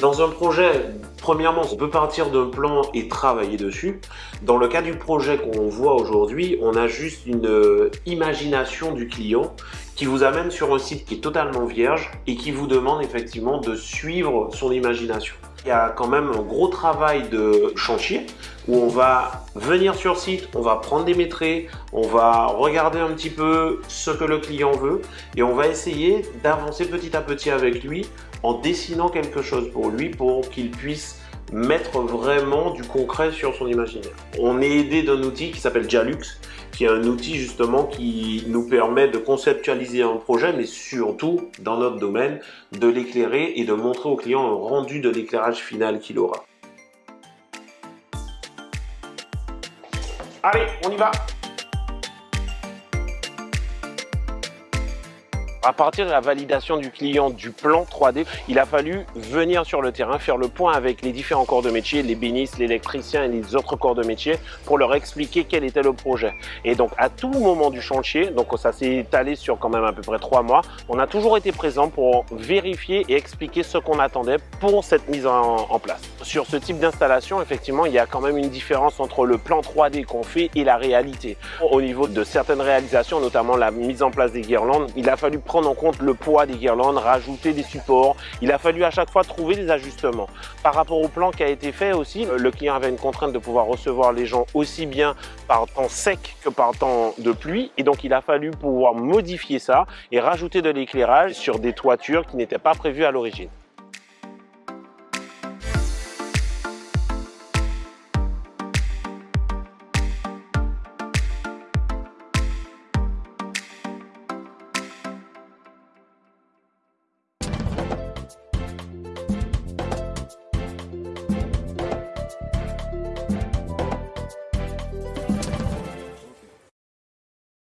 Dans un projet, premièrement, on peut partir d'un plan et travailler dessus. Dans le cas du projet qu'on voit aujourd'hui, on a juste une euh, imagination du client qui vous amène sur un site qui est totalement vierge et qui vous demande effectivement de suivre son imagination. Il y a quand même un gros travail de chantier où on va venir sur site, on va prendre des métriques, on va regarder un petit peu ce que le client veut et on va essayer d'avancer petit à petit avec lui en dessinant quelque chose pour lui pour qu'il puisse mettre vraiment du concret sur son imaginaire. On est aidé d'un outil qui s'appelle Jalux, qui est un outil justement qui nous permet de conceptualiser un projet, mais surtout, dans notre domaine, de l'éclairer et de montrer au client un rendu de l'éclairage final qu'il aura. Allez, on y va À partir de la validation du client du plan 3D, il a fallu venir sur le terrain, faire le point avec les différents corps de métier, les bénistes, l'électricien et les autres corps de métier pour leur expliquer quel était le projet. Et donc à tout moment du chantier, donc ça s'est étalé sur quand même à peu près trois mois, on a toujours été présent pour vérifier et expliquer ce qu'on attendait pour cette mise en place. Sur ce type d'installation, effectivement, il y a quand même une différence entre le plan 3D qu'on fait et la réalité. Au niveau de certaines réalisations, notamment la mise en place des guirlandes, il a fallu prendre en compte le poids des guirlandes, rajouter des supports. Il a fallu à chaque fois trouver des ajustements. Par rapport au plan qui a été fait aussi, le client avait une contrainte de pouvoir recevoir les gens aussi bien par temps sec que par temps de pluie. Et donc, il a fallu pouvoir modifier ça et rajouter de l'éclairage sur des toitures qui n'étaient pas prévues à l'origine.